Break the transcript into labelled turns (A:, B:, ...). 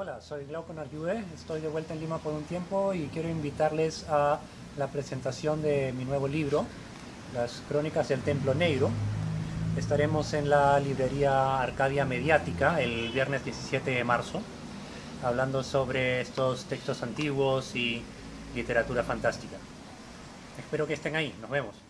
A: Hola, soy Glauco Narjude, estoy de vuelta en Lima por un tiempo y quiero invitarles a la presentación de mi nuevo libro, Las Crónicas del Templo Negro. Estaremos en la librería Arcadia Mediática el viernes 17 de marzo, hablando sobre estos textos antiguos y literatura fantástica. Espero que estén ahí, nos vemos.